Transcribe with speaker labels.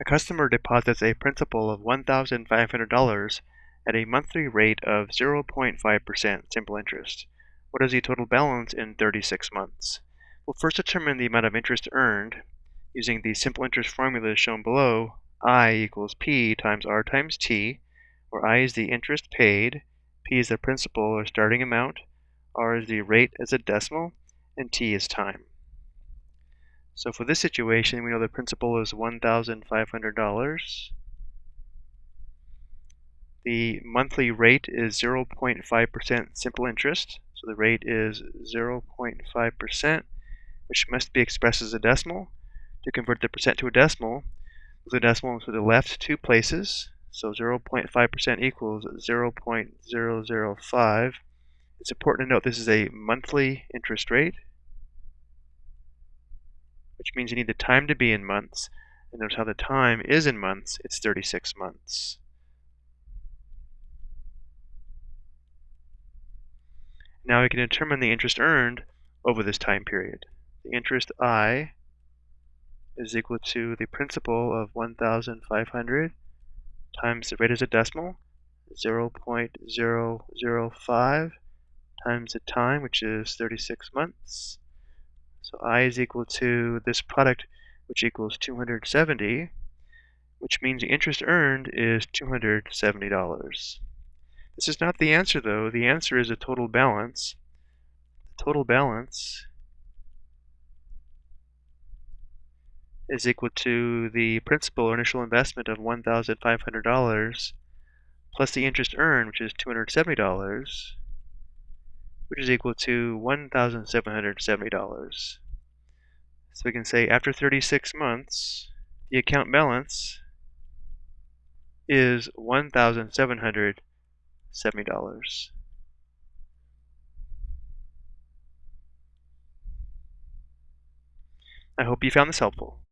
Speaker 1: A customer deposits a principal of $1,500 at a monthly rate of 0.5% simple interest. What is the total balance in 36 months? We'll first determine the amount of interest earned using the simple interest formula shown below, I equals P times R times T, where I is the interest paid, P is the principal or starting amount, R is the rate as a decimal, and T is time. So for this situation, we know the principal is $1,500. The monthly rate is 0.5% simple interest. So the rate is 0.5%, which must be expressed as a decimal. To convert the percent to a decimal, the decimal to the left two places. So 0.5% equals 0.005. It's important to note this is a monthly interest rate which means you need the time to be in months. And notice how the time is in months, it's 36 months. Now we can determine the interest earned over this time period. The interest I is equal to the principal of 1,500 times the rate as a decimal, 0.005 times the time, which is 36 months, so I is equal to this product, which equals 270, which means the interest earned is $270. This is not the answer, though. The answer is a total balance. The total balance is equal to the principal or initial investment of $1,500 plus the interest earned, which is $270, which is equal to $1,770. So we can say after 36 months, the account balance is $1,770. I hope you found this helpful.